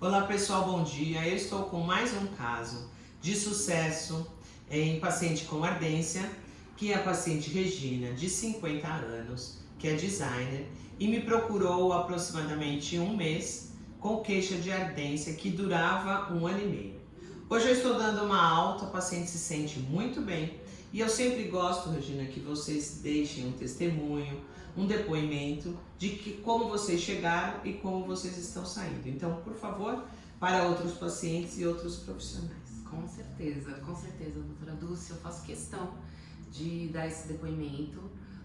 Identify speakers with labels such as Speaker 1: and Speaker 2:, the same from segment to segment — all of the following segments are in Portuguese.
Speaker 1: Olá pessoal, bom dia. Eu estou com mais um caso de sucesso em paciente com ardência, que é a paciente Regina, de 50 anos, que é designer, e me procurou aproximadamente um mês com queixa de ardência que durava um ano e meio. Hoje eu estou dando uma alta, a paciente se sente muito bem, e eu sempre gosto, Regina, que vocês deixem um testemunho, um depoimento de que, como vocês chegaram e como vocês estão saindo. Então, por favor, para outros pacientes e outros profissionais.
Speaker 2: Com certeza, com certeza, doutora Dulce, eu faço questão de dar esse depoimento,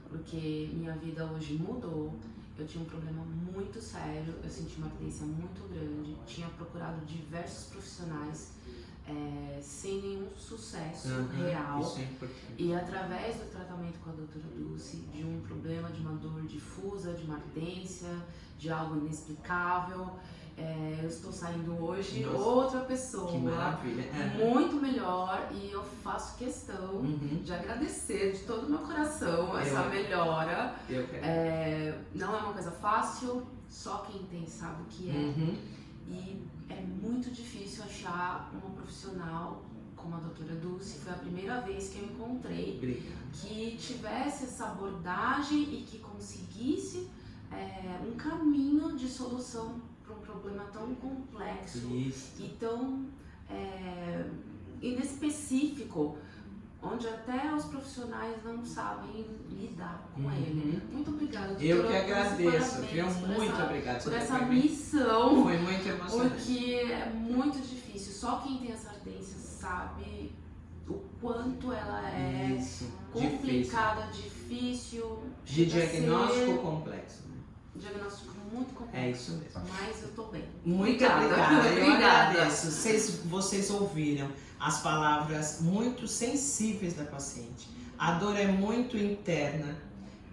Speaker 2: porque minha vida hoje mudou, eu tinha um problema muito sério, eu senti uma ardência muito grande, tinha procurado diversos profissionais, é, sem nenhum sucesso
Speaker 1: Uhum,
Speaker 2: real.
Speaker 1: É.
Speaker 2: E através do tratamento com a doutora Dulce, de um problema, de uma dor difusa, de uma ardência, de algo inexplicável, é, eu estou saindo hoje
Speaker 1: Nossa,
Speaker 2: outra pessoa,
Speaker 1: Que maravilha. Uhum.
Speaker 2: muito melhor e eu faço questão
Speaker 1: Uhum.
Speaker 2: de agradecer de todo o meu coração essa
Speaker 1: Eu-
Speaker 2: melhora.
Speaker 1: Eu quero.
Speaker 2: É, não é uma coisa fácil, só quem tem sabe o que é.
Speaker 1: Uhum.
Speaker 2: E é muito difícil achar uma profissional como a doutora Dulce. Foi a primeira vez que eu encontrei
Speaker 1: Obrigado.
Speaker 2: que tivesse essa abordagem e que conseguisse é, um caminho de solução para um problema tão complexo
Speaker 1: Isso.
Speaker 2: e tão é, inespecífico, onde até os profissionais não sabem lidar com
Speaker 1: Uhum.
Speaker 2: ele. Muito obrigada, doutora.
Speaker 1: Eu que agradeço, viu? Muito
Speaker 2: essa,
Speaker 1: obrigado.
Speaker 2: por essa missão.
Speaker 1: Foi muito emocionante.
Speaker 2: Porque é muito difícil. Só quem tem essa ardência sabe o quanto ela é
Speaker 1: Isso. Difícil.
Speaker 2: complicada, difícil.
Speaker 1: De
Speaker 2: chega a
Speaker 1: diagnóstico
Speaker 2: ser
Speaker 1: complexo.
Speaker 2: Diagnóstico muito
Speaker 1: É
Speaker 2: complexo.
Speaker 1: isso mesmo.
Speaker 2: Mas eu tô bem.
Speaker 1: Muito
Speaker 2: Obrigada.
Speaker 1: obrigada. Eu agradeço. Vocês, vocês ouviram as palavras muito sensíveis da paciente. A dor é muito interna,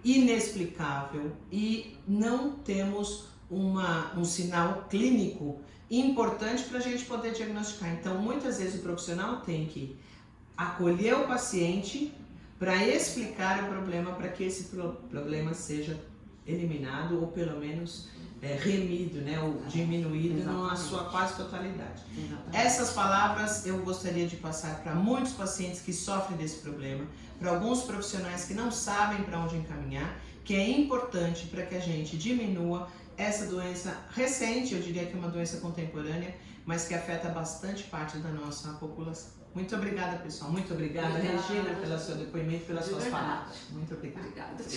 Speaker 1: inexplicável e não temos uma, um sinal clínico importante para a gente poder diagnosticar. Então, muitas vezes o profissional tem que acolher o paciente para explicar o problema, para que esse pro- problema seja eliminado ou pelo menos é, remido, né, ou diminuído na
Speaker 2: Exatamente.
Speaker 1: sua quase totalidade.
Speaker 2: Exatamente.
Speaker 1: Essas palavras eu gostaria de passar para muitos pacientes que sofrem desse problema, para alguns profissionais que não sabem para onde encaminhar, que é importante para que a gente diminua essa doença recente, eu diria que é uma doença contemporânea, mas que afeta bastante parte da nossa população. Muito obrigada, pessoal. Muito obrigada,
Speaker 2: Obrigada.
Speaker 1: Regina, pelo seu depoimento, pelas suas palavras. Muito obrigada.
Speaker 2: Obrigada.